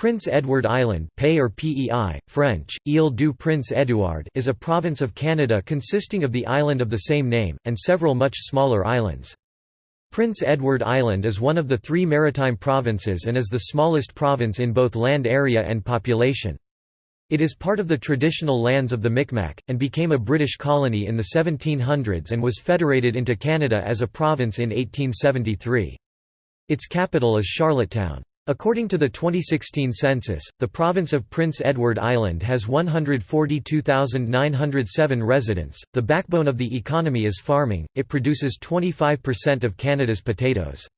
Prince Edward Island Pei French, Île du Prince Édouard is a province of Canada consisting of the island of the same name, and several much smaller islands. Prince Edward Island is one of the three maritime provinces and is the smallest province in both land area and population. It is part of the traditional lands of the Micmac, and became a British colony in the 1700s and was federated into Canada as a province in 1873. Its capital is Charlottetown. According to the 2016 census, the province of Prince Edward Island has 142,907 residents. The backbone of the economy is farming, it produces 25% of Canada's potatoes.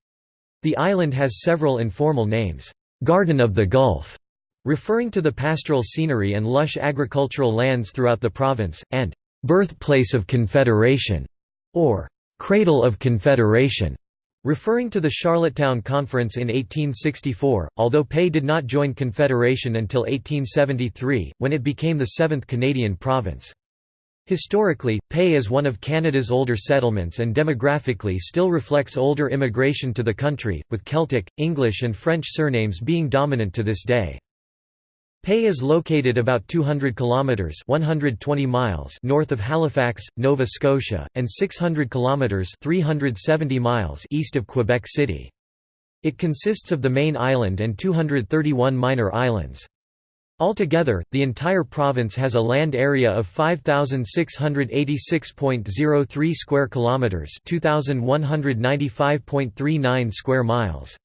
The island has several informal names. Garden of the Gulf, referring to the pastoral scenery and lush agricultural lands throughout the province, and Birthplace of Confederation, or Cradle of Confederation Referring to the Charlottetown Conference in 1864, although Pei did not join Confederation until 1873, when it became the seventh Canadian province. Historically, Pei is one of Canada's older settlements and demographically still reflects older immigration to the country, with Celtic, English and French surnames being dominant to this day. Pei is located about 200 kilometers (120 miles) north of Halifax, Nova Scotia, and 600 kilometers (370 miles) east of Quebec City. It consists of the main island and 231 minor islands. Altogether, the entire province has a land area of 5686.03 square kilometers, 2195.39 square miles.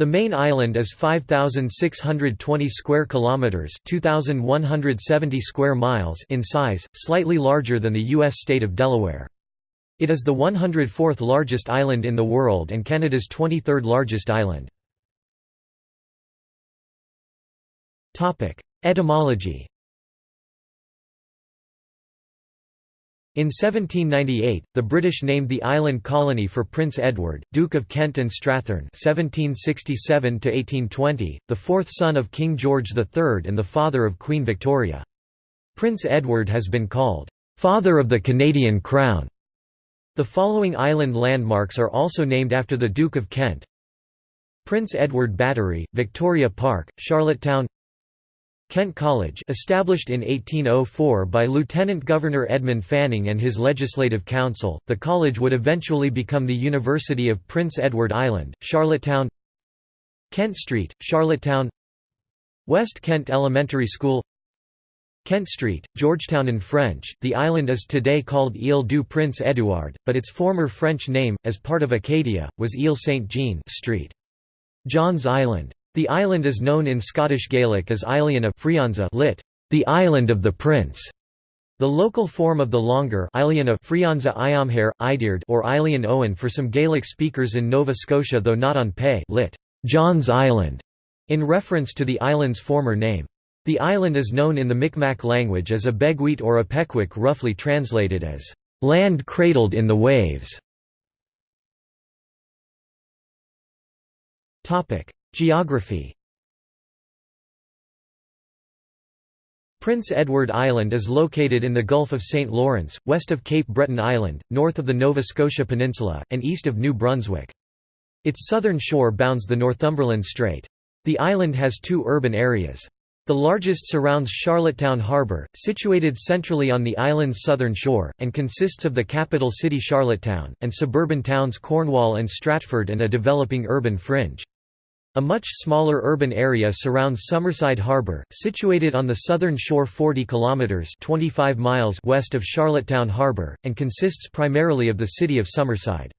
The main island is 5620 square kilometers, 2170 square miles in size, slightly larger than the US state of Delaware. It is the 104th largest island in the world and Canada's 23rd largest island. Topic: Etymology In 1798, the British named the island colony for Prince Edward, Duke of Kent and Strathearn (1767–1820), the fourth son of King George III and the father of Queen Victoria. Prince Edward has been called "father of the Canadian Crown." The following island landmarks are also named after the Duke of Kent: Prince Edward Battery, Victoria Park, Charlottetown. Kent College established in 1804 by Lieutenant Governor Edmund Fanning and his Legislative Council, the college would eventually become the University of Prince Edward Island, Charlottetown Kent Street, Charlottetown West Kent Elementary School Kent Street, Georgetown in French, the island is today called Île du Prince Édouard, but its former French name, as part of Acadia, was Île Saint-Jean Street. John's Island the island is known in Scottish Gaelic as Iliana Frianza lit. The Island of the Prince. The local form of the longer Frianza Iamhair, Idiard or Ilian Owen for some Gaelic speakers in Nova Scotia though not on Pei lit. John's Island, in reference to the island's former name. The island is known in the Micmac language as Abegweit or a Pequik roughly translated as, "...land cradled in the waves". Geography Prince Edward Island is located in the Gulf of St. Lawrence, west of Cape Breton Island, north of the Nova Scotia Peninsula, and east of New Brunswick. Its southern shore bounds the Northumberland Strait. The island has two urban areas. The largest surrounds Charlottetown Harbour, situated centrally on the island's southern shore, and consists of the capital city Charlottetown, and suburban towns Cornwall and Stratford and a developing urban fringe. A much smaller urban area surrounds Summerside Harbour, situated on the southern shore 40 kilometres 25 miles west of Charlottetown Harbour, and consists primarily of the city of Summerside.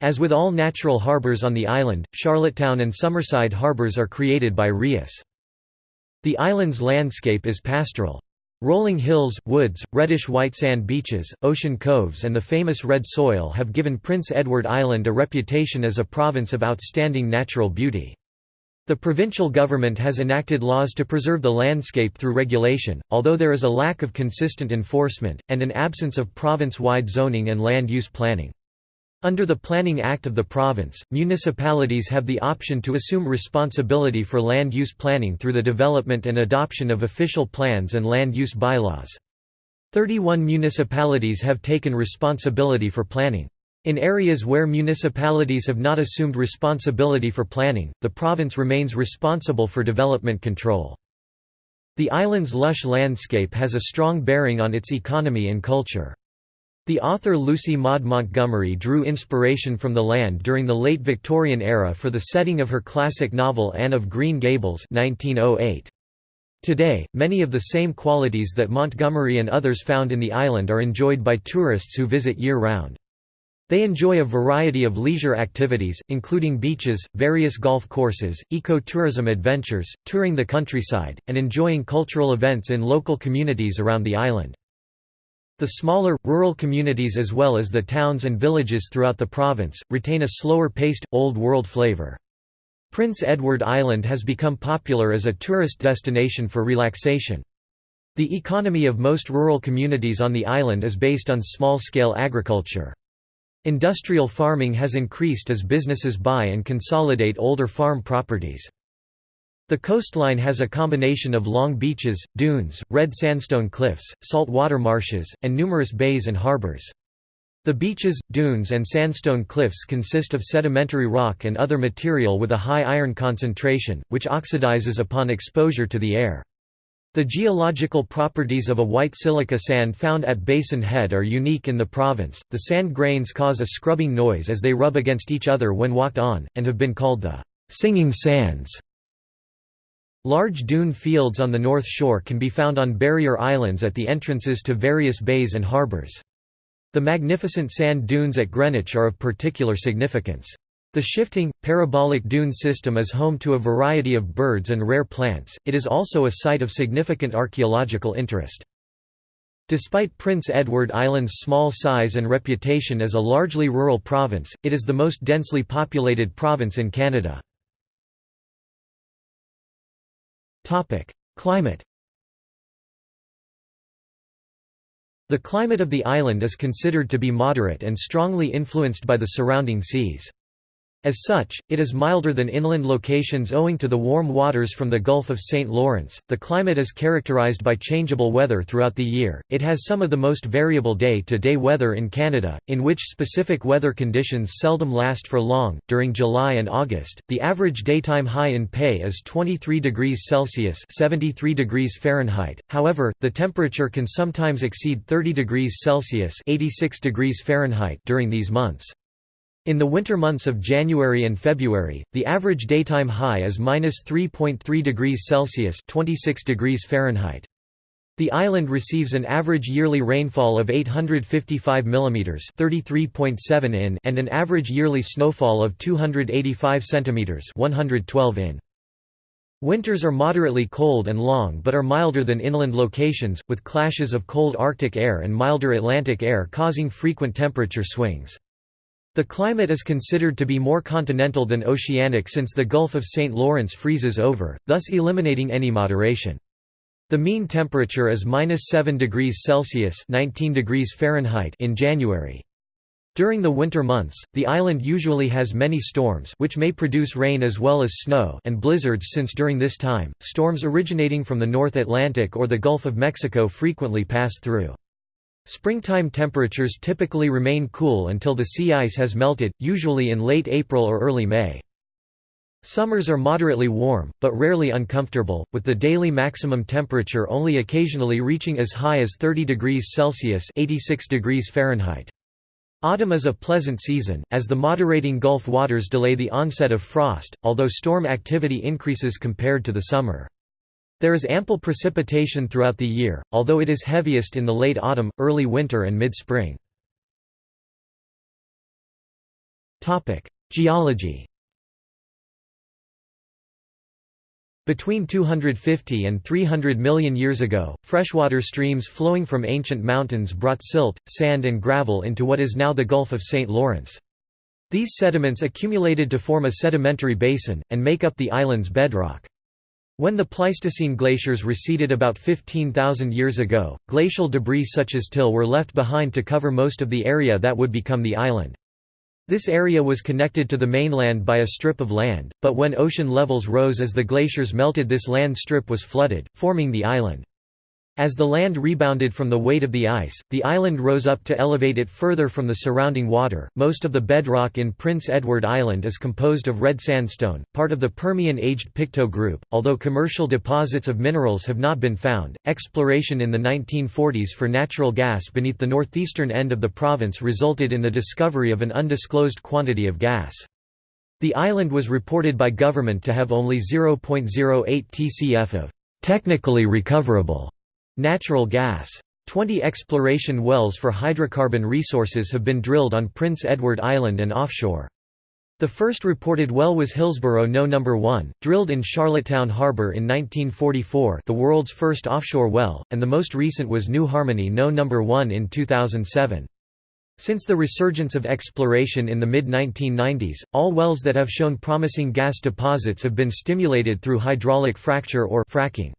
As with all natural harbours on the island, Charlottetown and Summerside harbours are created by rias. The island's landscape is pastoral. Rolling hills, woods, reddish-white sand beaches, ocean coves and the famous red soil have given Prince Edward Island a reputation as a province of outstanding natural beauty. The provincial government has enacted laws to preserve the landscape through regulation, although there is a lack of consistent enforcement, and an absence of province-wide zoning and land use planning. Under the Planning Act of the province, municipalities have the option to assume responsibility for land use planning through the development and adoption of official plans and land use bylaws. 31 municipalities have taken responsibility for planning. In areas where municipalities have not assumed responsibility for planning, the province remains responsible for development control. The island's lush landscape has a strong bearing on its economy and culture. The author Lucy Maud Montgomery drew inspiration from the land during the late Victorian era for the setting of her classic novel Anne of Green Gables 1908. Today, many of the same qualities that Montgomery and others found in the island are enjoyed by tourists who visit year-round. They enjoy a variety of leisure activities, including beaches, various golf courses, eco-tourism adventures, touring the countryside, and enjoying cultural events in local communities around the island. The smaller, rural communities as well as the towns and villages throughout the province, retain a slower-paced, old-world flavour. Prince Edward Island has become popular as a tourist destination for relaxation. The economy of most rural communities on the island is based on small-scale agriculture. Industrial farming has increased as businesses buy and consolidate older farm properties. The coastline has a combination of long beaches, dunes, red sandstone cliffs, salt water marshes, and numerous bays and harbors. The beaches, dunes and sandstone cliffs consist of sedimentary rock and other material with a high iron concentration, which oxidizes upon exposure to the air. The geological properties of a white silica sand found at Basin Head are unique in the province. The sand grains cause a scrubbing noise as they rub against each other when walked on, and have been called the singing sands. Large dune fields on the north shore can be found on barrier islands at the entrances to various bays and harbours. The magnificent sand dunes at Greenwich are of particular significance. The shifting, parabolic dune system is home to a variety of birds and rare plants, it is also a site of significant archaeological interest. Despite Prince Edward Island's small size and reputation as a largely rural province, it is the most densely populated province in Canada. Climate The climate of the island is considered to be moderate and strongly influenced by the surrounding seas. As such, it is milder than inland locations owing to the warm waters from the Gulf of St. Lawrence. The climate is characterized by changeable weather throughout the year. It has some of the most variable day to day weather in Canada, in which specific weather conditions seldom last for long. During July and August, the average daytime high in Pei is 23 degrees Celsius (73 degrees Fahrenheit). However, the temperature can sometimes exceed 30 degrees Celsius (86 degrees Fahrenheit) during these months. In the winter months of January and February, the average daytime high is minus 3.3 degrees Celsius (26 degrees Fahrenheit). The island receives an average yearly rainfall of 855 mm (33.7 in) and an average yearly snowfall of 285 cm (112 in). Winters are moderately cold and long but are milder than inland locations, with clashes of cold Arctic air and milder Atlantic air causing frequent temperature swings. The climate is considered to be more continental than oceanic since the Gulf of St. Lawrence freezes over, thus eliminating any moderation. The mean temperature is minus 7 degrees Celsius 19 degrees Fahrenheit in January. During the winter months, the island usually has many storms which may produce rain as well as snow and blizzards since during this time, storms originating from the North Atlantic or the Gulf of Mexico frequently pass through. Springtime temperatures typically remain cool until the sea ice has melted, usually in late April or early May. Summers are moderately warm, but rarely uncomfortable, with the daily maximum temperature only occasionally reaching as high as 30 degrees Celsius 86 degrees Fahrenheit. Autumn is a pleasant season, as the moderating Gulf waters delay the onset of frost, although storm activity increases compared to the summer. There is ample precipitation throughout the year, although it is heaviest in the late autumn, early winter and mid-spring. Geology Between 250 and 300 million years ago, freshwater streams flowing from ancient mountains brought silt, sand and gravel into what is now the Gulf of St. Lawrence. These sediments accumulated to form a sedimentary basin, and make up the island's bedrock. When the Pleistocene glaciers receded about 15,000 years ago, glacial debris such as till were left behind to cover most of the area that would become the island. This area was connected to the mainland by a strip of land, but when ocean levels rose as the glaciers melted this land strip was flooded, forming the island. As the land rebounded from the weight of the ice, the island rose up to elevate it further from the surrounding water. Most of the bedrock in Prince Edward Island is composed of red sandstone, part of the Permian aged Pictou group. Although commercial deposits of minerals have not been found, exploration in the 1940s for natural gas beneath the northeastern end of the province resulted in the discovery of an undisclosed quantity of gas. The island was reported by government to have only 0.08 TCF of technically recoverable Natural gas. Twenty exploration wells for hydrocarbon resources have been drilled on Prince Edward Island and offshore. The first reported well was Hillsborough No. 1, drilled in Charlottetown Harbour in 1944 the world's first offshore well, and the most recent was New Harmony No. 1 in 2007. Since the resurgence of exploration in the mid-1990s, all wells that have shown promising gas deposits have been stimulated through hydraulic fracture or fracking.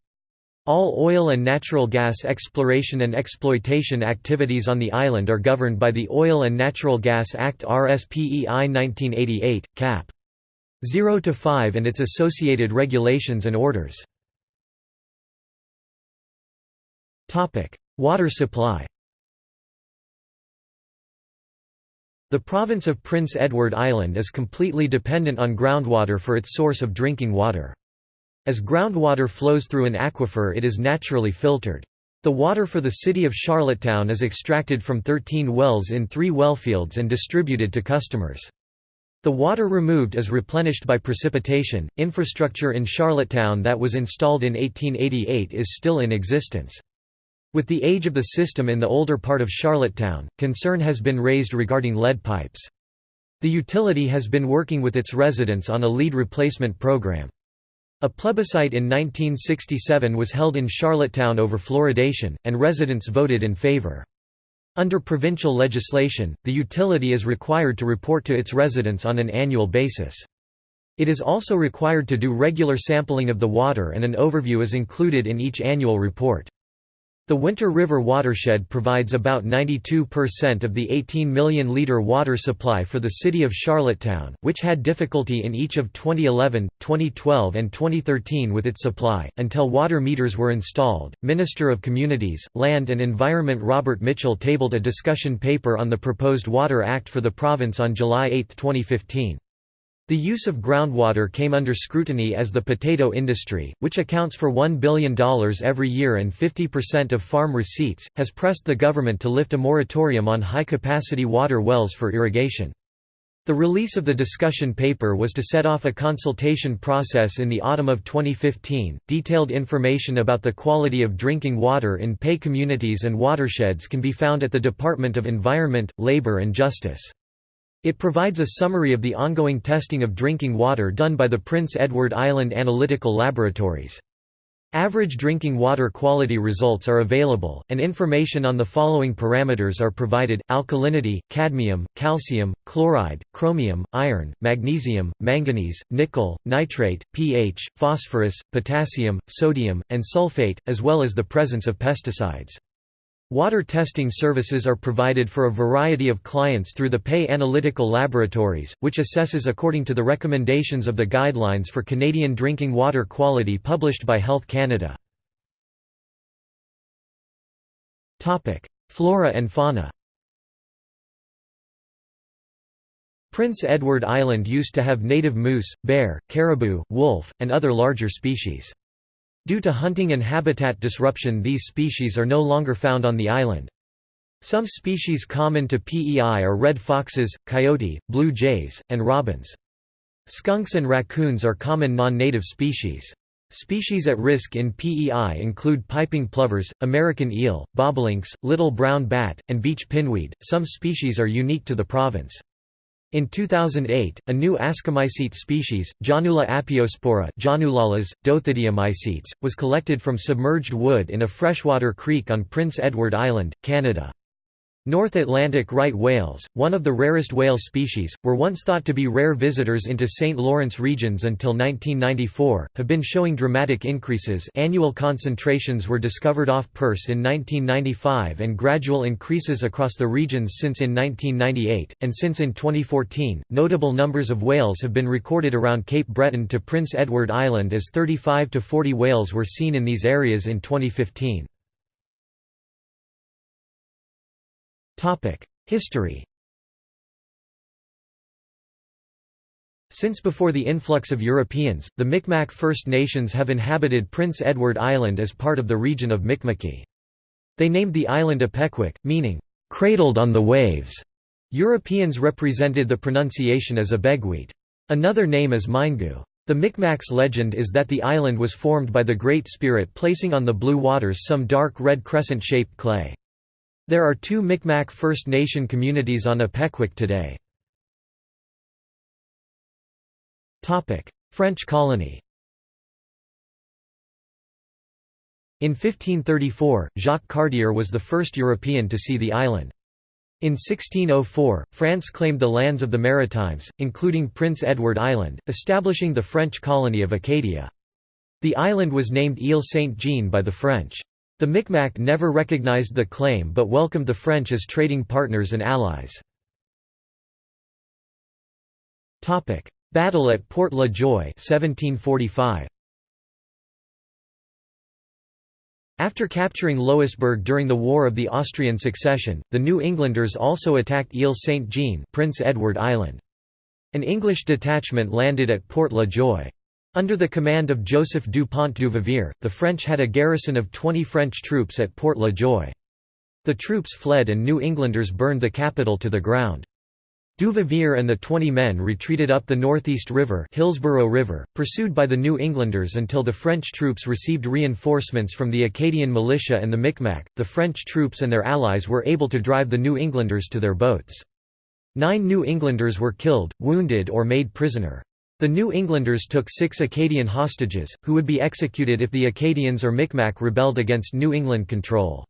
All oil and natural gas exploration and exploitation activities on the island are governed by the Oil and Natural Gas Act RSPEI 1988, cap. 0–5 and its associated regulations and orders. Water supply The province of Prince Edward Island is completely dependent on groundwater for its source of drinking water. As groundwater flows through an aquifer it is naturally filtered. The water for the city of Charlottetown is extracted from 13 wells in three wellfields and distributed to customers. The water removed is replenished by precipitation. Infrastructure in Charlottetown that was installed in 1888 is still in existence. With the age of the system in the older part of Charlottetown, concern has been raised regarding lead pipes. The utility has been working with its residents on a lead replacement program. A plebiscite in 1967 was held in Charlottetown over fluoridation, and residents voted in favor. Under provincial legislation, the utility is required to report to its residents on an annual basis. It is also required to do regular sampling of the water and an overview is included in each annual report. The Winter River watershed provides about 92% of the 18 million litre water supply for the city of Charlottetown, which had difficulty in each of 2011, 2012, and 2013 with its supply, until water meters were installed. Minister of Communities, Land and Environment Robert Mitchell tabled a discussion paper on the proposed Water Act for the province on July 8, 2015. The use of groundwater came under scrutiny as the potato industry, which accounts for $1 billion every year and 50% of farm receipts, has pressed the government to lift a moratorium on high-capacity water wells for irrigation. The release of the discussion paper was to set off a consultation process in the autumn of 2015. Detailed information about the quality of drinking water in PEI communities and watersheds can be found at the Department of Environment, Labour and Justice. It provides a summary of the ongoing testing of drinking water done by the Prince Edward Island Analytical Laboratories. Average drinking water quality results are available, and information on the following parameters are provided, alkalinity, cadmium, calcium, chloride, chromium, iron, magnesium, manganese, nickel, nitrate, pH, phosphorus, potassium, sodium, and sulfate, as well as the presence of pesticides. Water testing services are provided for a variety of clients through the PEI Analytical Laboratories, which assesses according to the recommendations of the Guidelines for Canadian Drinking Water Quality published by Health Canada. Flora and fauna Prince Edward Island used to have native moose, bear, caribou, wolf, and other larger species. Due to hunting and habitat disruption these species are no longer found on the island. Some species common to PEI are red foxes, coyote, blue jays, and robins. Skunks and raccoons are common non-native species. Species at risk in PEI include piping plovers, American eel, bobolinks, little brown bat, and beach pinweed. Some species are unique to the province. In 2008, a new ascomycete species, Jahnula apiospora was collected from submerged wood in a freshwater creek on Prince Edward Island, Canada. North Atlantic right whales, one of the rarest whale species, were once thought to be rare visitors into St. Lawrence regions until 1994, have been showing dramatic increases annual concentrations were discovered off Perce in 1995 and gradual increases across the regions since in 1998, and since in 2014, notable numbers of whales have been recorded around Cape Breton to Prince Edward Island as 35 to 40 whales were seen in these areas in 2015. History Since before the influx of Europeans, the Micmac First Nations have inhabited Prince Edward Island as part of the region of Mi'kma'ki. They named the island Apequik, meaning, "...cradled on the waves". Europeans represented the pronunciation as Abegweit. Another name is Mingu. The Micmac's legend is that the island was formed by the Great Spirit placing on the blue waters some dark red crescent-shaped clay. There are two Micmac First Nation communities on Apequik today. French colony In 1534, Jacques Cartier was the first European to see the island. In 1604, France claimed the lands of the Maritimes, including Prince Edward Island, establishing the French colony of Acadia. The island was named Île Saint-Jean by the French. The Micmac never recognized the claim but welcomed the French as trading partners and allies. Battle at Port La Joye 1745. After capturing Louisbourg during the War of the Austrian Succession, the New Englanders also attacked Ile Saint-Jean Prince Edward Island. An English detachment landed at Port La Joye. Under the command of Joseph Dupont du Vivier, the French had a garrison of 20 French troops at Port La Joye. The troops fled and New Englanders burned the capital to the ground. Duvivier and the twenty men retreated up the Northeast River, Hillsborough River pursued by the New Englanders until the French troops received reinforcements from the Acadian militia and the Micmac. The French troops and their allies were able to drive the New Englanders to their boats. Nine New Englanders were killed, wounded or made prisoner. The New Englanders took six Acadian hostages, who would be executed if the Acadians or Micmac rebelled against New England control.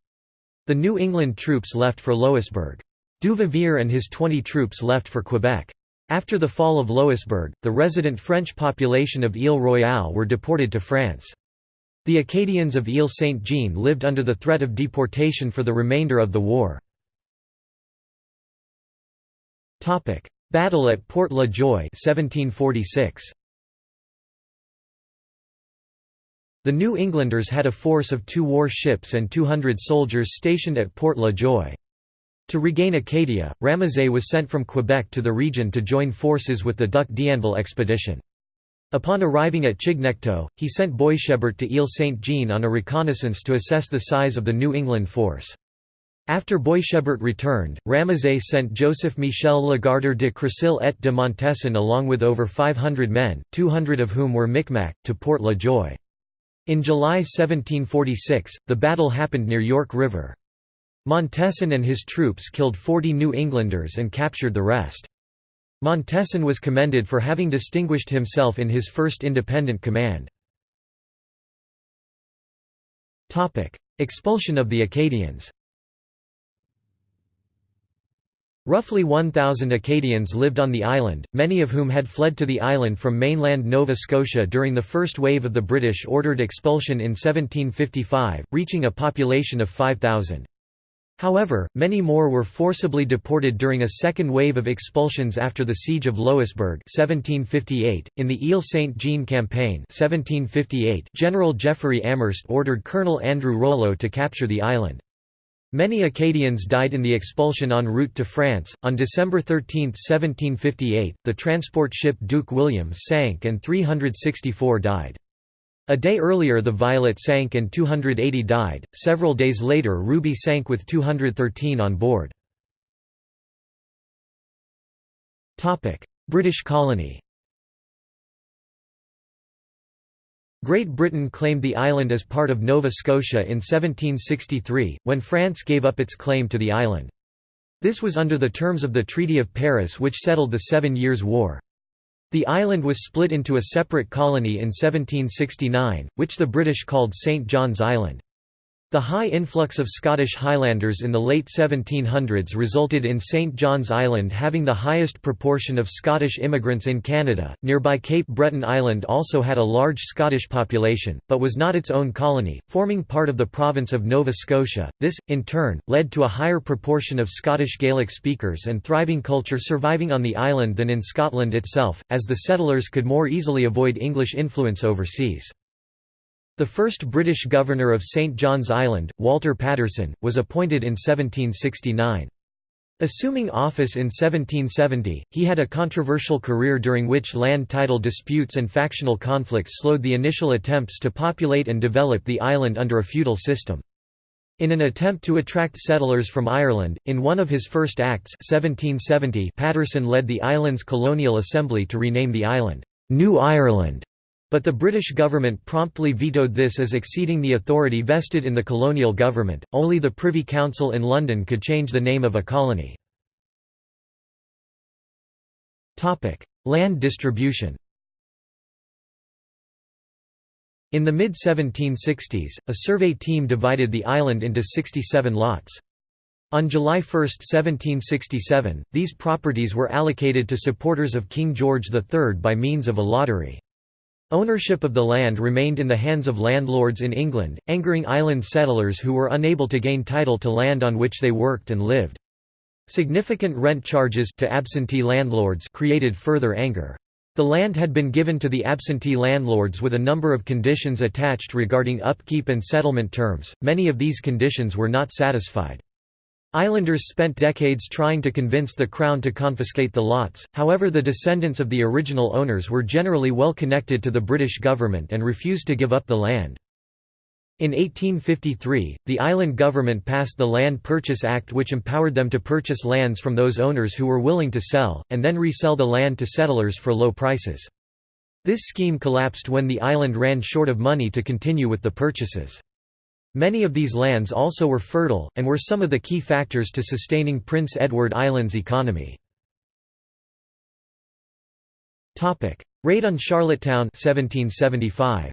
The New England troops left for Louisbourg. Duvivier and his 20 troops left for Quebec. After the fall of Louisbourg, the resident French population of Ile Royale were deported to France. The Acadians of Ile Saint-Jean lived under the threat of deportation for the remainder of the war. Battle at Port La Joye 1746. The New Englanders had a force of two war ships and 200 soldiers stationed at Port La Joye. To regain Acadia, Ramezay was sent from Quebec to the region to join forces with the Duc d'Anville expedition. Upon arriving at Chignecto, he sent Boishebert to Ile Saint-Jean on a reconnaissance to assess the size of the New England force. After Boishebert returned, Ramezay sent Joseph Michel Legardeur de Crecil et de Montesson along with over 500 men, 200 of whom were Micmac, to Port La Joye. In July 1746, the battle happened near York River. Montesson and his troops killed 40 New Englanders and captured the rest. Montesson was commended for having distinguished himself in his first independent command. Expulsion of the Acadians Roughly 1,000 Acadians lived on the island, many of whom had fled to the island from mainland Nova Scotia during the first wave of the British-ordered expulsion in 1755, reaching a population of 5,000. However, many more were forcibly deported during a second wave of expulsions after the Siege of Louisbourg 1758. .In the Ile Saint-Jean campaign 1758, General Jeffery Amherst ordered Colonel Andrew Rollo to capture the island. Many Acadians died in the expulsion en route to France. On December 13, 1758, the transport ship Duke William sank and 364 died. A day earlier the Violet sank and 280 died, several days later Ruby sank with 213 on board. British colony Great Britain claimed the island as part of Nova Scotia in 1763, when France gave up its claim to the island. This was under the terms of the Treaty of Paris which settled the Seven Years' War. The island was split into a separate colony in 1769, which the British called St John's Island. The high influx of Scottish Highlanders in the late 1700s resulted in St. John's Island having the highest proportion of Scottish immigrants in Canada. Nearby Cape Breton Island also had a large Scottish population, but was not its own colony, forming part of the province of Nova Scotia. This, in turn, led to a higher proportion of Scottish Gaelic speakers and thriving culture surviving on the island than in Scotland itself, as the settlers could more easily avoid English influence overseas. The first British governor of St John's Island, Walter Patterson, was appointed in 1769. Assuming office in 1770, he had a controversial career during which land title disputes and factional conflicts slowed the initial attempts to populate and develop the island under a feudal system. In an attempt to attract settlers from Ireland, in one of his first acts 1770 Patterson led the island's colonial assembly to rename the island, "'New Ireland' But the British government promptly vetoed this as exceeding the authority vested in the colonial government, only the Privy Council in London could change the name of a colony. Topic: Land distribution In the mid-1760s, a survey team divided the island into 67 lots. On July 1, 1767, these properties were allocated to supporters of King George III by means of a lottery. Ownership of the land remained in the hands of landlords in England, angering island settlers who were unable to gain title to land on which they worked and lived. Significant rent charges to absentee landlords created further anger. The land had been given to the absentee landlords with a number of conditions attached regarding upkeep and settlement terms, many of these conditions were not satisfied. Islanders spent decades trying to convince the Crown to confiscate the lots, however the descendants of the original owners were generally well connected to the British government and refused to give up the land. In 1853, the island government passed the Land Purchase Act which empowered them to purchase lands from those owners who were willing to sell, and then resell the land to settlers for low prices. This scheme collapsed when the island ran short of money to continue with the purchases. Many of these lands also were fertile, and were some of the key factors to sustaining Prince Edward Island's economy. Raid on Charlottetown 1775.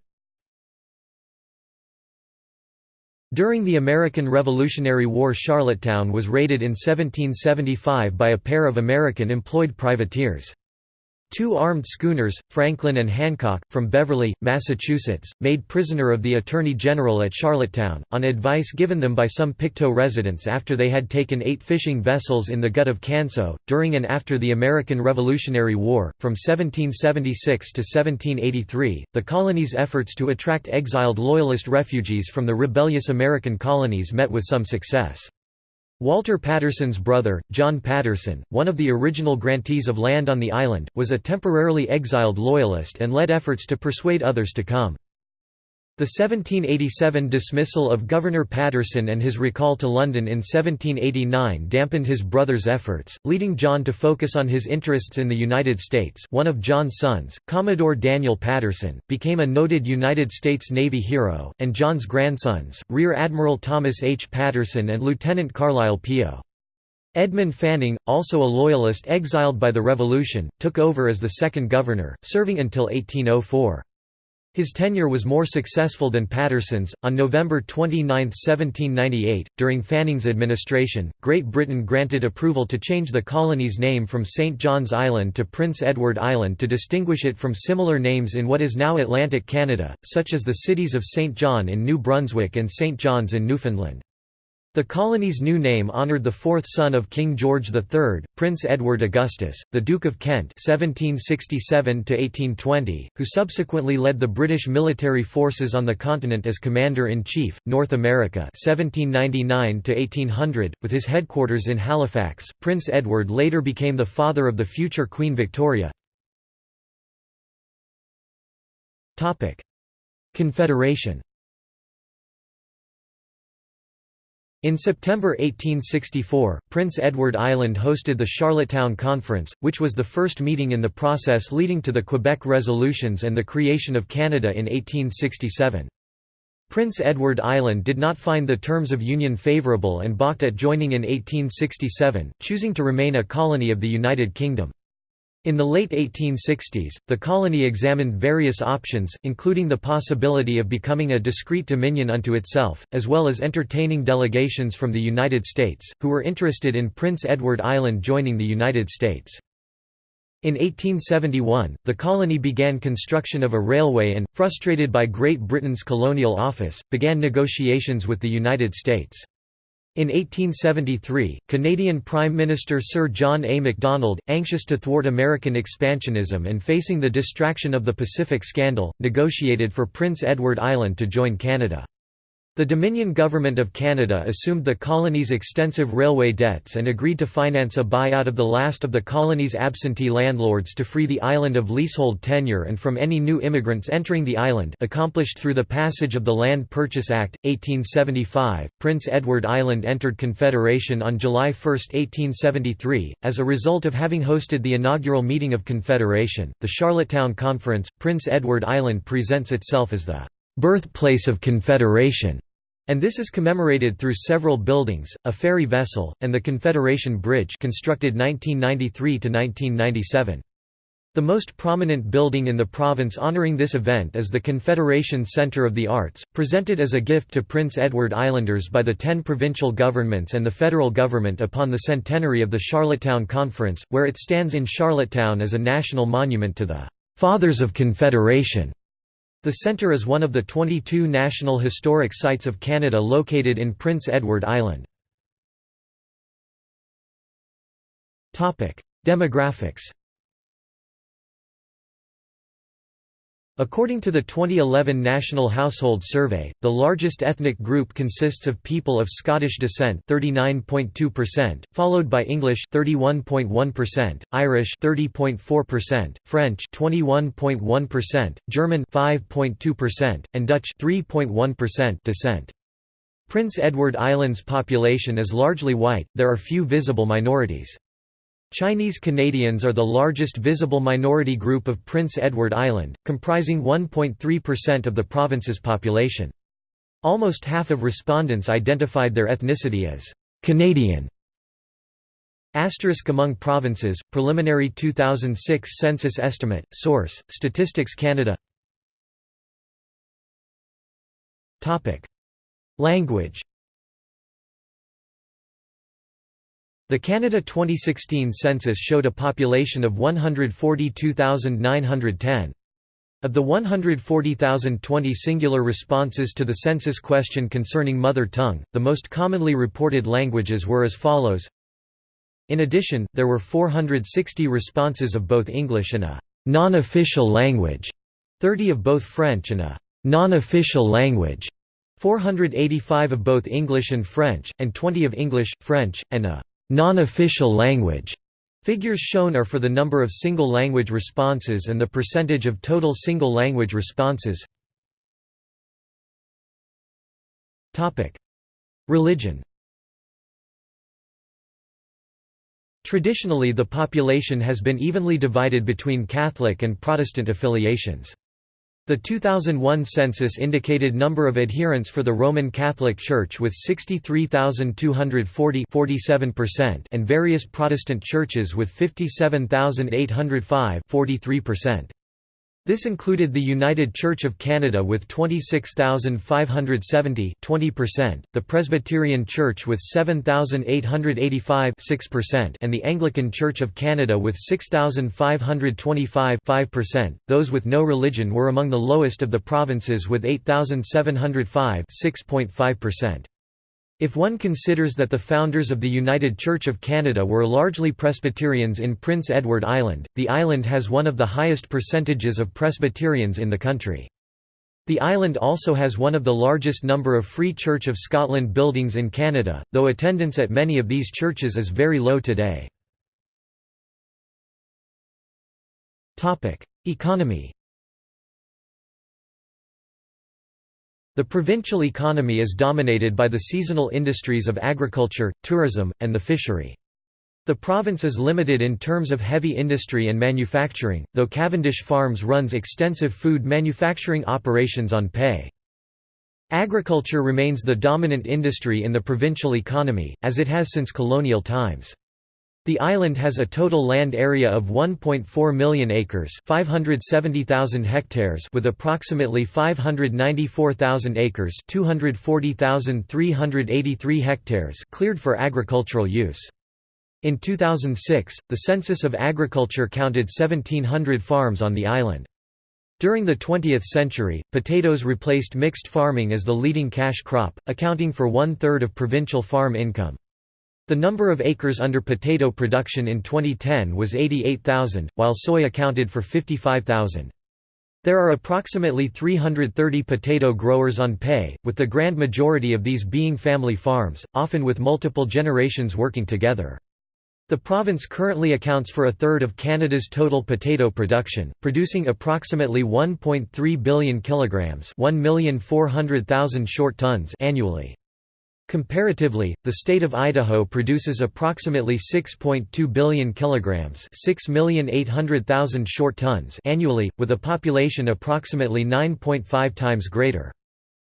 During the American Revolutionary War Charlottetown was raided in 1775 by a pair of American-employed privateers. Two armed schooners, Franklin and Hancock, from Beverly, Massachusetts, made prisoner of the Attorney General at Charlottetown, on advice given them by some Pictou residents after they had taken eight fishing vessels in the Gut of Canso. During and after the American Revolutionary War, from 1776 to 1783, the colony's efforts to attract exiled Loyalist refugees from the rebellious American colonies met with some success. Walter Patterson's brother, John Patterson, one of the original grantees of land on the island, was a temporarily exiled Loyalist and led efforts to persuade others to come. The 1787 dismissal of Governor Patterson and his recall to London in 1789 dampened his brother's efforts, leading John to focus on his interests in the United States one of John's sons, Commodore Daniel Patterson, became a noted United States Navy hero, and John's grandsons, Rear Admiral Thomas H. Patterson and Lieutenant Carlisle Pio. Edmund Fanning, also a Loyalist exiled by the Revolution, took over as the second governor, serving until 1804. His tenure was more successful than Patterson's. On November 29, 1798, during Fanning's administration, Great Britain granted approval to change the colony's name from St. John's Island to Prince Edward Island to distinguish it from similar names in what is now Atlantic Canada, such as the cities of St. John in New Brunswick and St. John's in Newfoundland. The colony's new name honoured the fourth son of King George III, Prince Edward Augustus, the Duke of Kent (1767–1820), who subsequently led the British military forces on the continent as Commander-in-Chief, North America (1799–1800), with his headquarters in Halifax. Prince Edward later became the father of the future Queen Victoria. Topic: Confederation. In September 1864, Prince Edward Island hosted the Charlottetown Conference, which was the first meeting in the process leading to the Quebec Resolutions and the creation of Canada in 1867. Prince Edward Island did not find the terms of union favourable and balked at joining in 1867, choosing to remain a colony of the United Kingdom. In the late 1860s, the colony examined various options, including the possibility of becoming a discrete dominion unto itself, as well as entertaining delegations from the United States, who were interested in Prince Edward Island joining the United States. In 1871, the colony began construction of a railway and, frustrated by Great Britain's colonial office, began negotiations with the United States. In 1873, Canadian Prime Minister Sir John A. Macdonald, anxious to thwart American expansionism and facing the distraction of the Pacific Scandal, negotiated for Prince Edward Island to join Canada. The Dominion Government of Canada assumed the colony's extensive railway debts and agreed to finance a buyout of the last of the colony's absentee landlords to free the island of leasehold tenure and from any new immigrants entering the island accomplished through the passage of the Land Purchase Act, 1875. Prince Edward Island entered Confederation on July 1, 1873, as a result of having hosted the inaugural meeting of Confederation. The Charlottetown Conference, Prince Edward Island presents itself as the birthplace of Confederation, and this is commemorated through several buildings, a ferry vessel, and the Confederation Bridge constructed 1993–1997. The most prominent building in the province honouring this event is the Confederation Centre of the Arts, presented as a gift to Prince Edward Islanders by the ten provincial governments and the federal government upon the centenary of the Charlottetown Conference, where it stands in Charlottetown as a national monument to the "'Fathers of Confederation' The centre is one of the 22 National Historic Sites of Canada located in Prince Edward Island. Demographics According to the 2011 National Household Survey, the largest ethnic group consists of people of Scottish descent 39.2%, followed by English 31.1%, Irish 30.4%, French 21.1%, German 5.2%, and Dutch 3.1% descent. Prince Edward Island's population is largely white, there are few visible minorities. Chinese Canadians are the largest visible minority group of Prince Edward Island, comprising 1.3% of the province's population. Almost half of respondents identified their ethnicity as Canadian. Asterisk among provinces, preliminary 2006 census estimate, source, Statistics Canada Language The Canada 2016 census showed a population of 142,910. Of the 140,020 singular responses to the census question concerning mother tongue, the most commonly reported languages were as follows. In addition, there were 460 responses of both English and a non-official language, 30 of both French and a non-official language, 485 of both English and French, and 20 of English, French, and a non-official language. Figures shown are for the number of single-language responses and the percentage of total single-language responses. Topic: Religion Traditionally the population has been evenly divided between Catholic and Protestant affiliations. The 2001 census indicated number of adherents for the Roman Catholic Church with 63,240 and various Protestant churches with 57,805 43%. This included the United Church of Canada with 26,570 20%, the Presbyterian Church with 7,885 6%, and the Anglican Church of Canada with 6,525 5%. Those with no religion were among the lowest of the provinces with 8,705 6.5%. If one considers that the founders of the United Church of Canada were largely Presbyterians in Prince Edward Island, the island has one of the highest percentages of Presbyterians in the country. The island also has one of the largest number of Free Church of Scotland buildings in Canada, though attendance at many of these churches is very low today. Economy The provincial economy is dominated by the seasonal industries of agriculture, tourism, and the fishery. The province is limited in terms of heavy industry and manufacturing, though Cavendish Farms runs extensive food manufacturing operations on PEI. Agriculture remains the dominant industry in the provincial economy, as it has since colonial times. The island has a total land area of 1.4 million acres 570,000 hectares with approximately 594,000 acres 240,383 hectares cleared for agricultural use. In 2006, the Census of Agriculture counted 1,700 farms on the island. During the 20th century, potatoes replaced mixed farming as the leading cash crop, accounting for one-third of provincial farm income. The number of acres under potato production in 2010 was 88,000, while soy accounted for 55,000. There are approximately 330 potato growers on PEI, with the grand majority of these being family farms, often with multiple generations working together. The province currently accounts for a third of Canada's total potato production, producing approximately 1.3 billion kilograms, 1,400,000 short tons annually. Comparatively, the state of Idaho produces approximately 6.2 billion kilograms, 6,800,000 short tons annually, with a population approximately 9.5 times greater.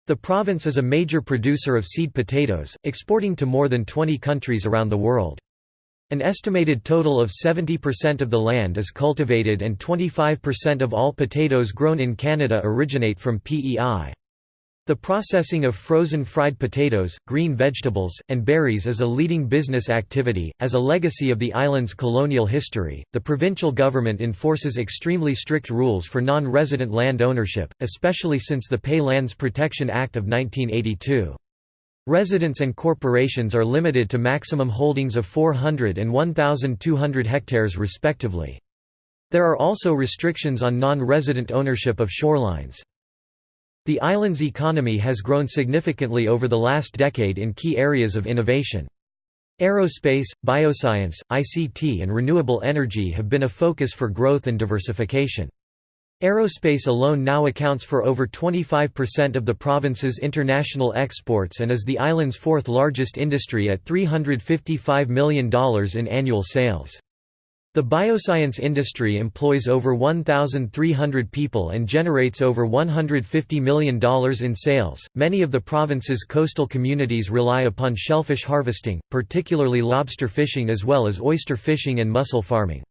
The province is a major producer of seed potatoes, exporting to more than 20 countries around the world. An estimated total of 70% of the land is cultivated and 25% of all potatoes grown in Canada originate from PEI. The processing of frozen fried potatoes, green vegetables, and berries is a leading business activity. As a legacy of the island's colonial history, the provincial government enforces extremely strict rules for non resident land ownership, especially since the PEI Lands Protection Act of 1982. Residents and corporations are limited to maximum holdings of 400 and 1,200 hectares respectively. There are also restrictions on non resident ownership of shorelines. The island's economy has grown significantly over the last decade in key areas of innovation. Aerospace, bioscience, ICT and renewable energy have been a focus for growth and diversification. Aerospace alone now accounts for over 25% of the province's international exports and is the island's fourth largest industry at $355 million in annual sales. The bioscience industry employs over 1,300 people and generates over $150 million in sales. Many of the province's coastal communities rely upon shellfish harvesting, particularly lobster fishing as well as oyster fishing and mussel farming.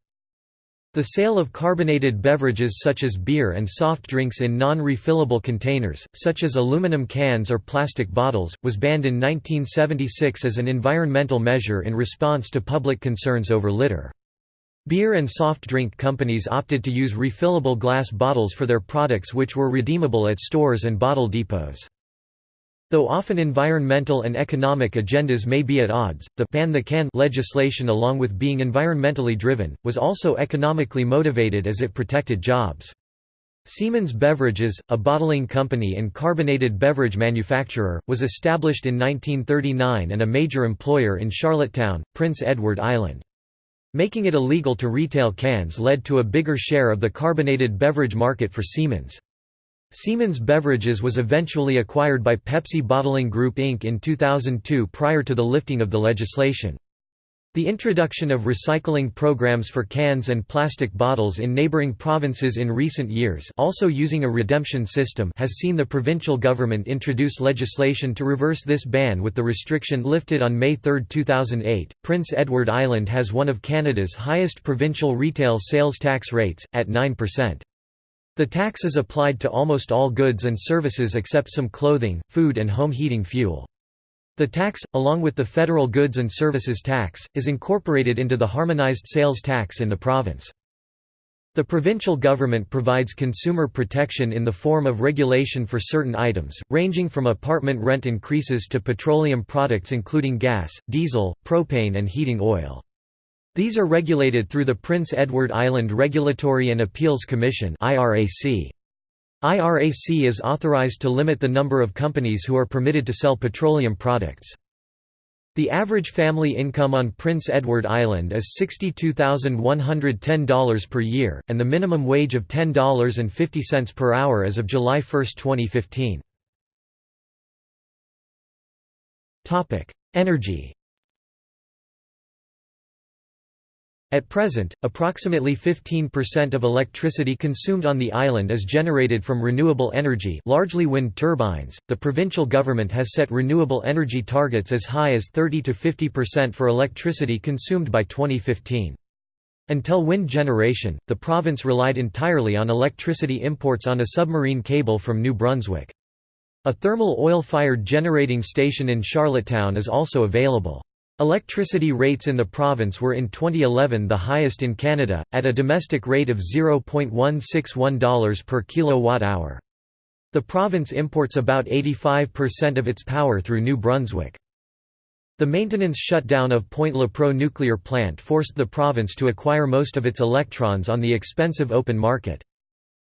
The sale of carbonated beverages such as beer and soft drinks in non-refillable containers, such as aluminum cans or plastic bottles, was banned in 1976 as an environmental measure in response to public concerns over litter. Beer and soft drink companies opted to use refillable glass bottles for their products which were redeemable at stores and bottle depots. Though often environmental and economic agendas may be at odds, the ban the can legislation along with being environmentally driven, was also economically motivated as it protected jobs. Seaman's Beverages, a bottling company and carbonated beverage manufacturer, was established in 1939 and a major employer in Charlottetown, Prince Edward Island. Making it illegal to retail cans led to a bigger share of the carbonated beverage market for Seaman's. Seaman's Beverages was eventually acquired by Pepsi Bottling Group Inc. in 2002 prior to the lifting of the legislation. The introduction of recycling programs for cans and plastic bottles in neighboring provinces in recent years also using a redemption system has seen the provincial government introduce legislation to reverse this ban with the restriction lifted on May 3, 2008. Prince Edward Island has one of Canada's highest provincial retail sales tax rates, at 9%. The tax is applied to almost all goods and services except some clothing, food and home heating fuel. The tax, along with the federal goods and services tax, is incorporated into the harmonized sales tax in the province. The provincial government provides consumer protection in the form of regulation for certain items, ranging from apartment rent increases to petroleum products including gas, diesel, propane and heating oil. These are regulated through the Prince Edward Island Regulatory and Appeals Commission IRAC. IRAC is authorized to limit the number of companies who are permitted to sell petroleum products. The average family income on Prince Edward Island is $62,110 per year, and the minimum wage of $10.50 per hour as of July 1, 2015. Energy At present, approximately 15% of electricity consumed on the island is generated from renewable energy, largely wind turbines. The provincial government has set renewable energy targets as high as 30 to 50% for electricity consumed by 2015. Until wind generation, the province relied entirely on electricity imports on a submarine cable from New Brunswick. A thermal oil-fired generating station in Charlottetown is also available. Electricity rates in the province were in 2011 the highest in Canada, at a domestic rate of $0.161 per kilowatt-hour. The province imports about 85% of its power through New Brunswick. The maintenance shutdown of Point Lepreau nuclear plant forced the province to acquire most of its electrons on the expensive open market.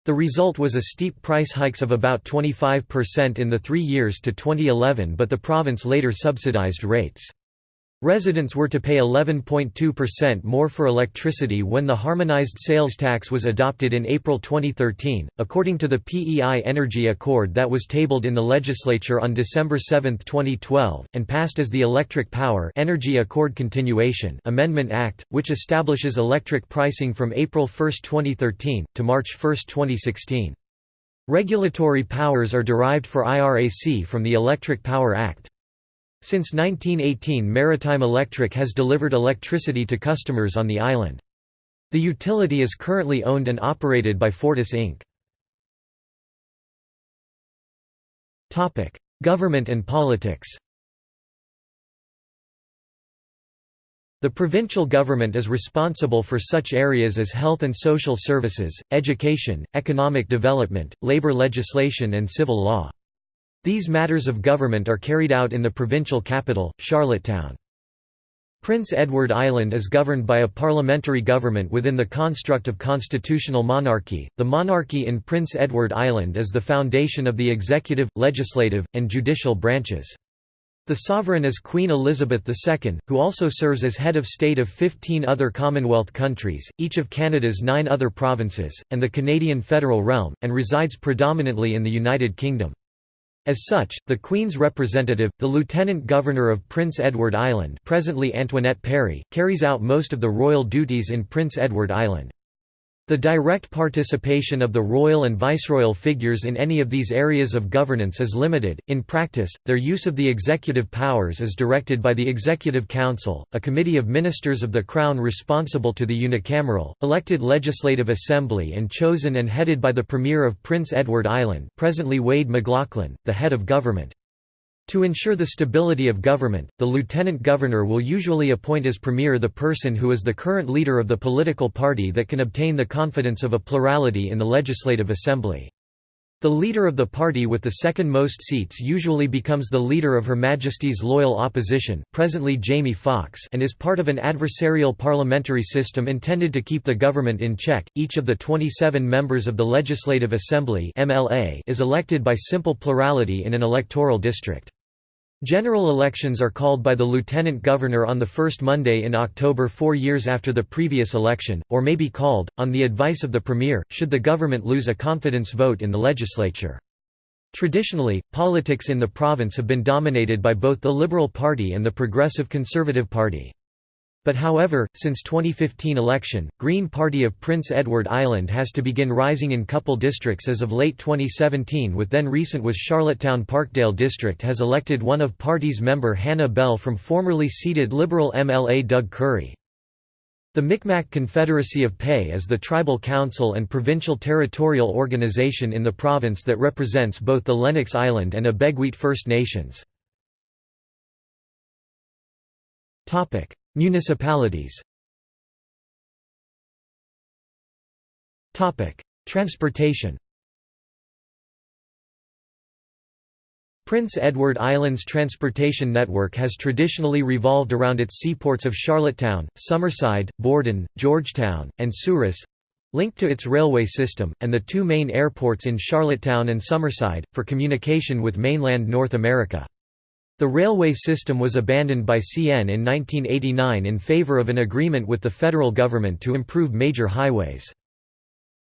The result was a steep price hikes of about 25% in the three years to 2011 but the province later subsidized rates. Residents were to pay 11.2% more for electricity when the harmonized sales tax was adopted in April 2013, according to the PEI Energy Accord that was tabled in the legislature on December 7, 2012, and passed as the Electric Power Energy Accord Continuation Amendment Act, which establishes electric pricing from April 1, 2013, to March 1, 2016. Regulatory powers are derived for IRAC from the Electric Power Act. Since 1918 Maritime Electric has delivered electricity to customers on the island. The utility is currently owned and operated by Fortis Inc. Government and politics The provincial government is responsible for such areas as health and social services, education, economic development, labour legislation and civil law. These matters of government are carried out in the provincial capital, Charlottetown. Prince Edward Island is governed by a parliamentary government within the construct of constitutional monarchy. The monarchy in Prince Edward Island is the foundation of the executive, legislative, and judicial branches. The sovereign is Queen Elizabeth II, who also serves as head of state of 15 other Commonwealth countries, each of Canada's nine other provinces, and the Canadian Federal Realm, and resides predominantly in the United Kingdom. As such, the Queen's representative, the Lieutenant Governor of Prince Edward Island presently Antoinette Perry, carries out most of the royal duties in Prince Edward Island. The direct participation of the royal and viceroyal figures in any of these areas of governance is limited. In practice, their use of the executive powers is directed by the Executive Council, a committee of ministers of the Crown responsible to the unicameral, elected Legislative Assembly and chosen and headed by the Premier of Prince Edward Island, presently Wade MacLauchlan, the head of government. To ensure the stability of government, the lieutenant governor will usually appoint as premier the person who is the current leader of the political party that can obtain the confidence of a plurality in the legislative assembly. The leader of the party with the second most seats usually becomes the leader of Her Majesty's loyal opposition, presently Jamie Fox, and is part of an adversarial parliamentary system intended to keep the government in check. Each of the 27 members of the Legislative Assembly (MLA) is elected by simple plurality in an electoral district. General elections are called by the Lieutenant Governor on the first Monday in October four years after the previous election, or may be called, on the advice of the Premier, should the government lose a confidence vote in the legislature. Traditionally, politics in the province have been dominated by both the Liberal Party and the Progressive Conservative Party. But however, since 2015 election, Green Party of Prince Edward Island has to begin rising in couple districts as of late 2017 with then recent was Charlottetown Parkdale district has elected one of party's member Hannah Bell from formerly seated Liberal MLA Doug Currie. The Micmac Confederacy of PEI is the tribal council and provincial territorial organization in the province that represents both the Lennox Island and Abegweit First Nations. Municipalities Transportation Prince Edward Island's transportation network has traditionally revolved around its seaports of Charlottetown, Summerside, Borden, Georgetown, and Souris linked to its railway system, and the two main airports in Charlottetown and Summerside, for communication with mainland North America. The railway system was abandoned by CN in 1989 in favor of an agreement with the federal government to improve major highways.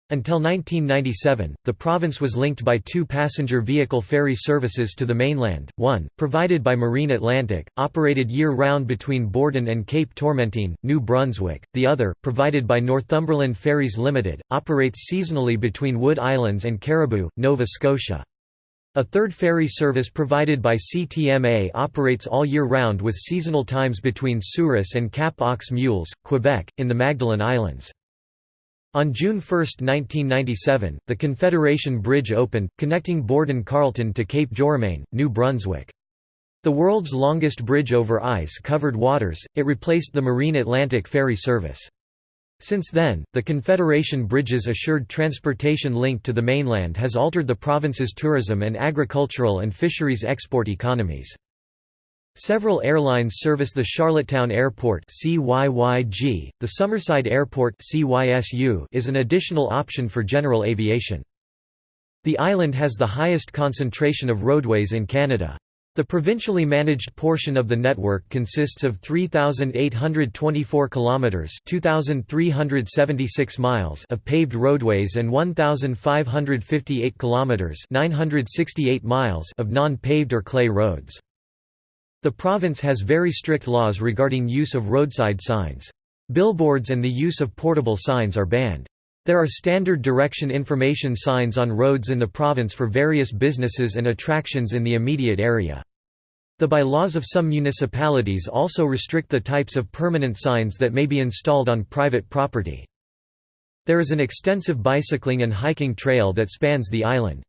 Until 1997, the province was linked by two passenger vehicle ferry services to the mainland, one, provided by Marine Atlantic, operated year-round between Borden and Cape Tormentine, New Brunswick, the other, provided by Northumberland Ferries Limited, operates seasonally between Wood Islands and Caribou, Nova Scotia. A third ferry service provided by CTMA operates all year round with seasonal times between Souris and Cap aux Meules, Quebec, in the Magdalen Islands. On June 1, 1997, the Confederation Bridge opened, connecting Borden Carleton to Cape Jourimain, New Brunswick. The world's longest bridge over ice-covered waters, it replaced the Marine Atlantic ferry service. Since then, the Confederation Bridges assured transportation link to the mainland has altered the province's tourism and agricultural and fisheries export economies. Several airlines service the Charlottetown Airport CYYG. The Summerside Airport CYSU is an additional option for general aviation. The island has the highest concentration of roadways in Canada. The provincially managed portion of the network consists of 3824 kilometers, 2376 miles of paved roadways and 1558 kilometers, 968 miles of non-paved or clay roads. The province has very strict laws regarding use of roadside signs. Billboards and the use of portable signs are banned. There are standard direction information signs on roads in the province for various businesses and attractions in the immediate area. The bylaws of some municipalities also restrict the types of permanent signs that may be installed on private property. There is an extensive bicycling and hiking trail that spans the island.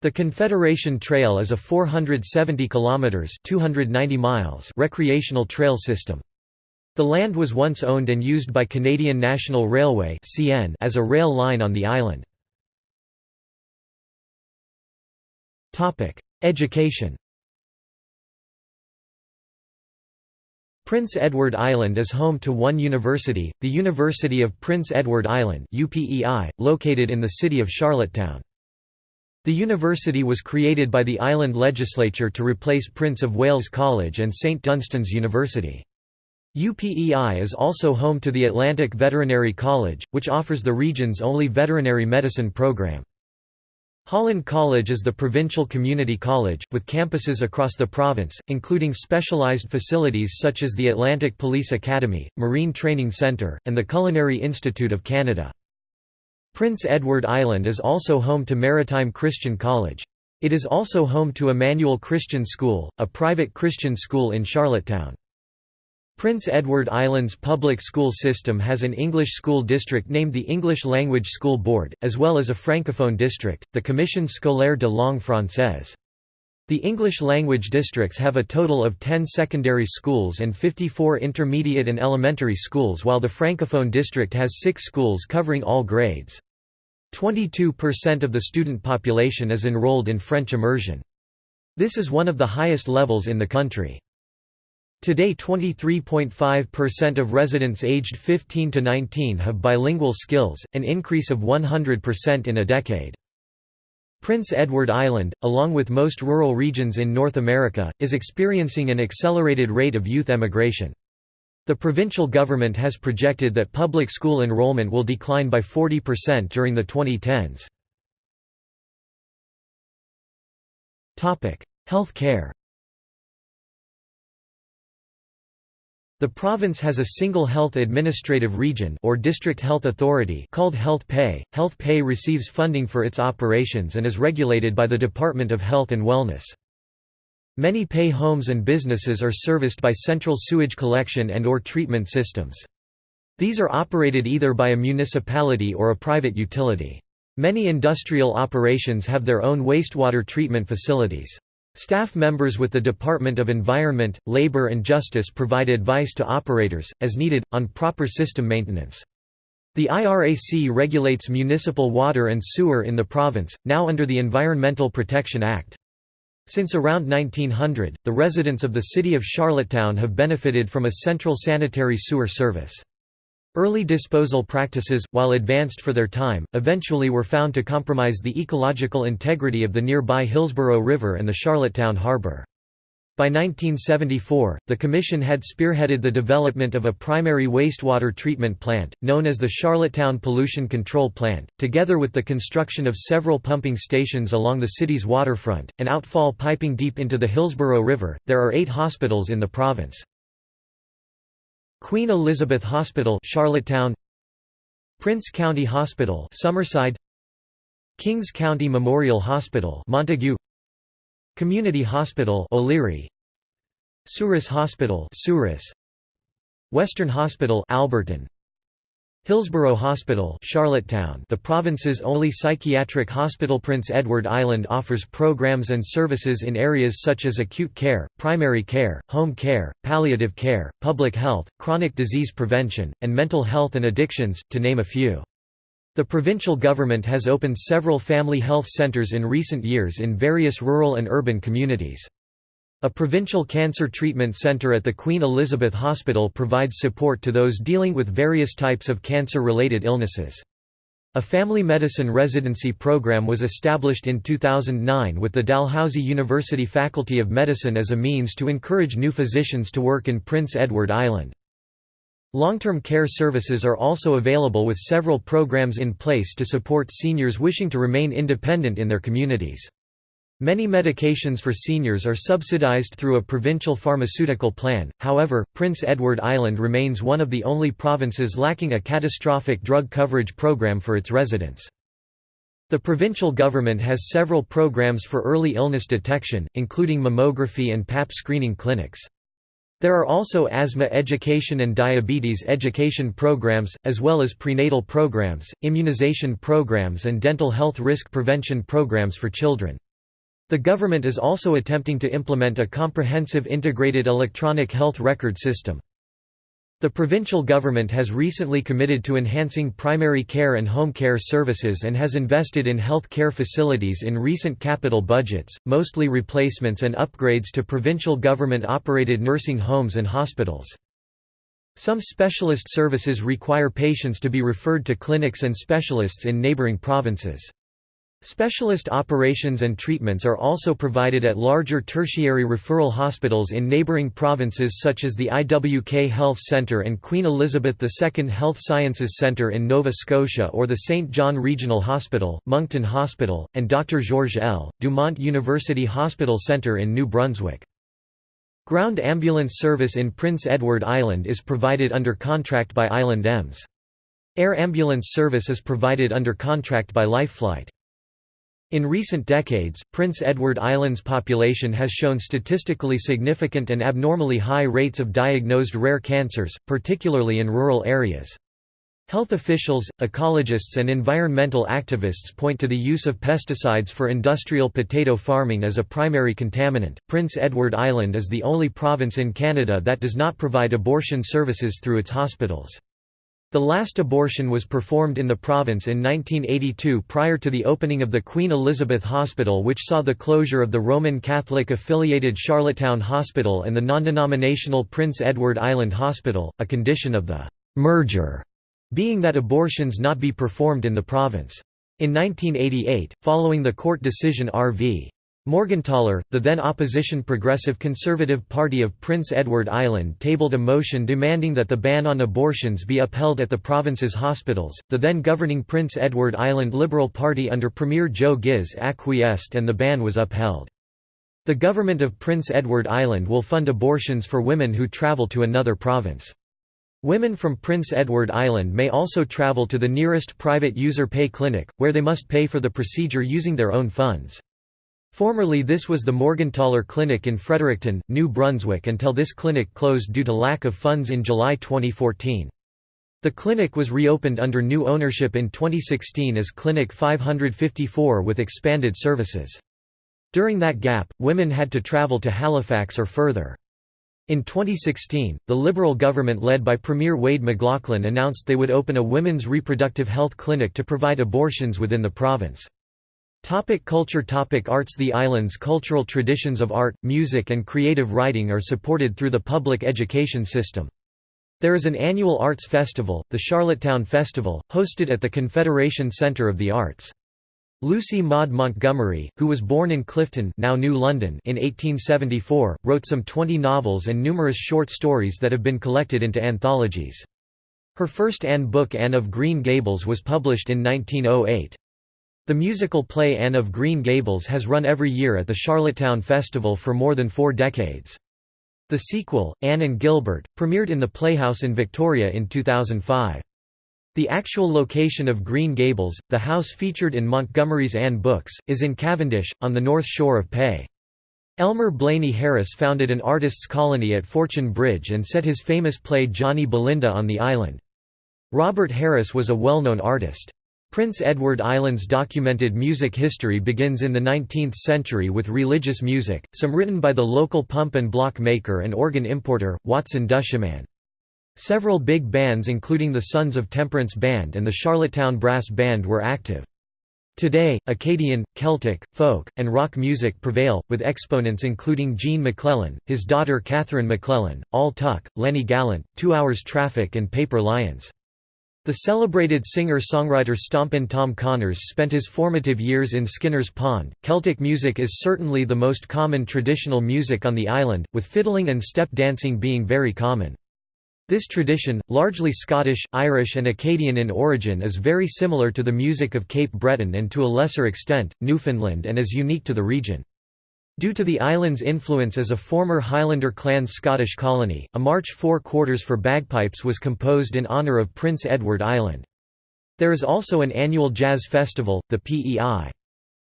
The Confederation Trail is a 470 kilometers (290 miles) recreational trail system. The land was once owned and used by Canadian National Railway as a rail line on the island. Education Prince Edward Island is home to one university, the University of Prince Edward Island located in the city of Charlottetown. The university was created by the island legislature to replace Prince of Wales College and St Dunstan's University. UPEI is also home to the Atlantic Veterinary College, which offers the region's only veterinary medicine program. Holland College is the provincial community college, with campuses across the province, including specialized facilities such as the Atlantic Police Academy, Marine Training Centre, and the Culinary Institute of Canada. Prince Edward Island is also home to Maritime Christian College. It is also home to Emmanuel Christian School, a private Christian school in Charlottetown. Prince Edward Island's public school system has an English school district named the English Language School Board, as well as a francophone district, the Commission scolaire de langue française. The English language districts have a total of 10 secondary schools and 54 intermediate and elementary schools while the francophone district has six schools covering all grades. 22% of the student population is enrolled in French immersion. This is one of the highest levels in the country. Today 23.5% of residents aged 15 to 19 have bilingual skills, an increase of 100% in a decade. Prince Edward Island, along with most rural regions in North America, is experiencing an accelerated rate of youth emigration. The provincial government has projected that public school enrollment will decline by 40% during the 2010s. Health care The province has a single health administrative region or district health authority called Health PEI. Health PEI receives funding for its operations and is regulated by the Department of Health and Wellness. Many PEI homes and businesses are serviced by central sewage collection and or treatment systems. These are operated either by a municipality or a private utility. Many industrial operations have their own wastewater treatment facilities. Staff members with the Department of Environment, Labor and Justice provide advice to operators, as needed, on proper system maintenance. The IRAC regulates municipal water and sewer in the province, now under the Environmental Protection Act. Since around 1900, the residents of the city of Charlottetown have benefited from a central sanitary sewer service. Early disposal practices, while advanced for their time, eventually were found to compromise the ecological integrity of the nearby Hillsborough River and the Charlottetown Harbour. By 1974, the Commission had spearheaded the development of a primary wastewater treatment plant, known as the Charlottetown Pollution Control Plant, together with the construction of several pumping stations along the city's waterfront, and outfall piping deep into the Hillsborough River. There are eight hospitals in the province. Queen Elizabeth Hospital Charlottetown. Prince County Hospital Summerside. Kings County Memorial Hospital Montague. Community Hospital O'Leary. Souris Hospital Souris Western Hospital Alberton Hillsborough Hospital Charlottetown the province's only psychiatric hospital Prince Edward Island offers programs and services in areas such as acute care, primary care, home care, palliative care, public health, chronic disease prevention, and mental health and addictions, to name a few. The provincial government has opened several family health centres in recent years in various rural and urban communities. A provincial cancer treatment centre at the Queen Elizabeth Hospital provides support to those dealing with various types of cancer-related illnesses. A family medicine residency program was established in 2009 with the Dalhousie University Faculty of Medicine as a means to encourage new physicians to work in Prince Edward Island. Long-term care services are also available with several programs in place to support seniors wishing to remain independent in their communities. Many medications for seniors are subsidized through a provincial pharmaceutical plan, however, Prince Edward Island remains one of the only provinces lacking a catastrophic drug coverage program for its residents. The provincial government has several programs for early illness detection, including mammography and PAP screening clinics. There are also asthma education and diabetes education programs, as well as prenatal programs, immunization programs and dental health risk prevention programs for children. The government is also attempting to implement a comprehensive integrated electronic health record system. The provincial government has recently committed to enhancing primary care and home care services and has invested in health care facilities in recent capital budgets, mostly replacements and upgrades to provincial government-operated nursing homes and hospitals. Some specialist services require patients to be referred to clinics and specialists in neighbouring provinces. Specialist operations and treatments are also provided at larger tertiary referral hospitals in neighbouring provinces such as the IWK Health Centre and Queen Elizabeth II Health Sciences Centre in Nova Scotia or the Saint John Regional Hospital, Moncton Hospital, and Dr. Georges L. Dumont University Hospital Centre in New Brunswick. Ground ambulance service in Prince Edward Island is provided under contract by Island EMS. Air ambulance service is provided under contract by Lifeflight. In recent decades, Prince Edward Island's population has shown statistically significant and abnormally high rates of diagnosed rare cancers, particularly in rural areas. Health officials, ecologists and environmental activists point to the use of pesticides for industrial potato farming as a primary contaminant. Prince Edward Island is the only province in Canada that does not provide abortion services through its hospitals. The last abortion was performed in the province in 1982 prior to the opening of the Queen Elizabeth Hospital which saw the closure of the Roman Catholic-affiliated Charlottetown Hospital and the non-denominational Prince Edward Island Hospital, a condition of the «merger» being that abortions not be performed in the province. In 1988, following the court decision R.V. Morgentaler, the then opposition Progressive Conservative Party of Prince Edward Island tabled a motion demanding that the ban on abortions be upheld at the province's hospitals. The then governing Prince Edward Island Liberal Party under Premier Joe Ghiz acquiesced and the ban was upheld. The government of Prince Edward Island will fund abortions for women who travel to another province. Women from Prince Edward Island may also travel to the nearest private user pay clinic, where they must pay for the procedure using their own funds. Formerly this was the Morgentaler Clinic in Fredericton, New Brunswick until this clinic closed due to lack of funds in July 2014. The clinic was reopened under new ownership in 2016 as Clinic 554 with expanded services. During that gap, women had to travel to Halifax or further. In 2016, the Liberal government led by Premier Wade MacLauchlan announced they would open a women's reproductive health clinic to provide abortions within the province. Topic culture Topic Arts The island's cultural traditions of art, music and creative writing are supported through the public education system. There is an annual arts festival, the Charlottetown Festival, hosted at the Confederation Centre of the Arts. Lucy Maud Montgomery, who was born in Clifton now New London in 1874, wrote some 20 novels and numerous short stories that have been collected into anthologies. Her first Anne book Anne of Green Gables was published in 1908. The musical play Anne of Green Gables has run every year at the Charlottetown Festival for more than four decades. The sequel, Anne and Gilbert, premiered in the Playhouse in Victoria in 2005. The actual location of Green Gables, the house featured in Montgomery's Anne books, is in Cavendish, on the north shore of PEI. Elmer Blaney Harris founded an artists' colony at Fortune Bridge and set his famous play Johnny Belinda on the island. Robert Harris was a well-known artist. Prince Edward Island's documented music history begins in the 19th century with religious music, some written by the local pump and block maker and organ importer, Watson Duchemin. Several big bands including the Sons of Temperance Band and the Charlottetown Brass Band were active. Today, Acadian, Celtic, folk, and rock music prevail, with exponents including Gene MacLellan, his daughter Catherine MacLellan, Al Tuck, Lenny Gallant, Two Hours Traffic and Paper Lions. The celebrated singer-songwriter Stompin' Tom Connors spent his formative years in Skinner's Pond. Celtic music is certainly the most common traditional music on the island, with fiddling and step dancing being very common. This tradition, largely Scottish, Irish and Acadian in origin is very similar to the music of Cape Breton and to a lesser extent, Newfoundland and is unique to the region. Due to the island's influence as a former Highlander clan's Scottish colony, a March four quarters for bagpipes was composed in honour of Prince Edward Island. There is also an annual jazz festival, the PEI.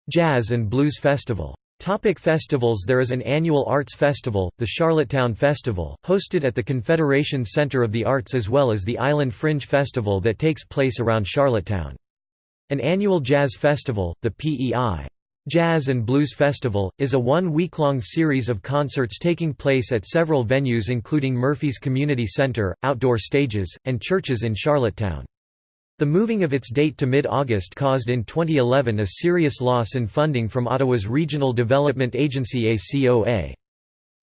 Jazz and Blues Festival. Topic festivals There is an annual arts festival, the Charlottetown Festival, hosted at the Confederation Center of the Arts as well as the Island Fringe Festival that takes place around Charlottetown. An annual jazz festival, the PEI. Jazz and Blues Festival, is a one-week-long series of concerts taking place at several venues including Murphy's Community Center, outdoor stages, and churches in Charlottetown. The moving of its date to mid-August caused in 2011 a serious loss in funding from Ottawa's Regional Development Agency ACOA.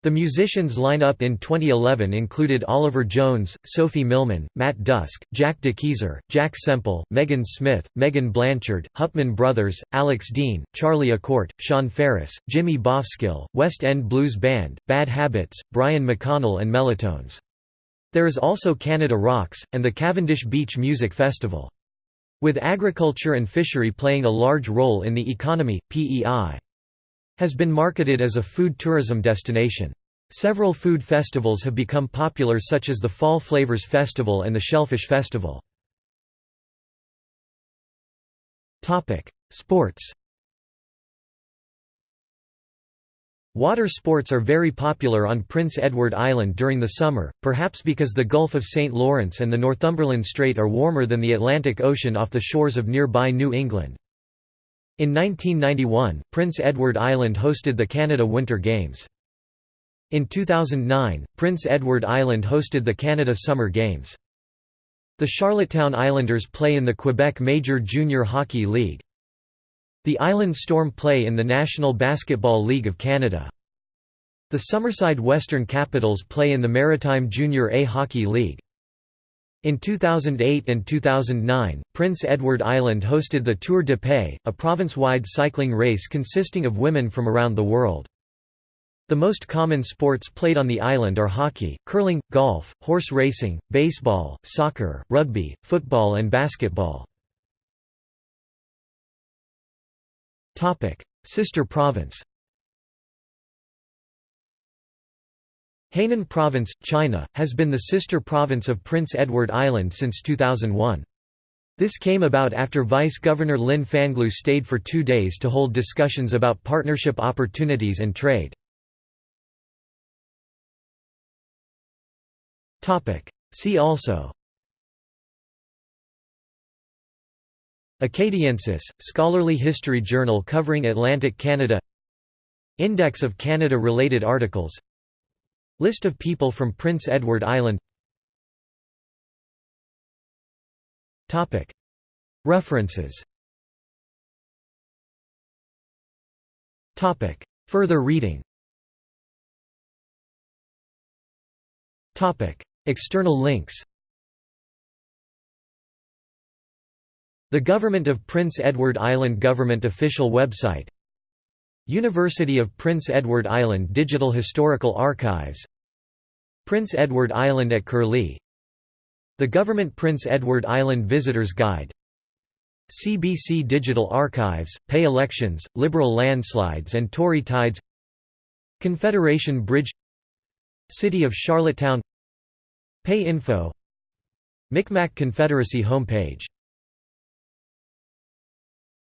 The musicians line-up in 2011 included Oliver Jones, Sophie Milman, Matt Dusk, Jack de Keyser, Jack Semple, Megan Smith, Megan Blanchard, Hupman Brothers, Alex Dean, Charlie A'Court, Sean Ferris, Jimmy Bowskill, West End Blues Band, Bad Habits, Brian McConnell and Melatones. There is also Canada Rocks, and the Cavendish Beach Music Festival. With agriculture and fishery playing a large role in the economy, PEI has been marketed as a food tourism destination. Several food festivals have become popular such as the Fall Flavors Festival and the Shellfish Festival. Sports Water sports are very popular on Prince Edward Island during the summer, perhaps because the Gulf of St. Lawrence and the Northumberland Strait are warmer than the Atlantic Ocean off the shores of nearby New England. In 1991, Prince Edward Island hosted the Canada Winter Games. In 2009, Prince Edward Island hosted the Canada Summer Games. The Charlottetown Islanders play in the Quebec Major Junior Hockey League. The Island Storm play in the National Basketball League of Canada. The Summerside Western Capitals play in the Maritime Junior A Hockey League. In 2008 and 2009, Prince Edward Island hosted the Tour du PEI, a province-wide cycling race consisting of women from around the world. The most common sports played on the island are hockey, curling, golf, horse racing, baseball, soccer, rugby, football and basketball. Sister province Hainan Province, China, has been the sister province of Prince Edward Island since 2001. This came about after Vice Governor Lin Fanglu stayed for two days to hold discussions about partnership opportunities and trade. See also Acadiensis, scholarly history journal covering Atlantic Canada Index of Canada-related articles List of people from Prince Edward Island. References. Further reading. External links. The Government of Prince Edward Island Government official website. University of Prince Edward Island Digital Historical Archives Prince Edward Island at Curlie. The Government Prince Edward Island Visitors Guide. CBC Digital Archives, PEI Elections, Liberal Landslides and Tory Tides. Confederation Bridge. City of Charlottetown. PEI Info. Micmac Confederacy homepage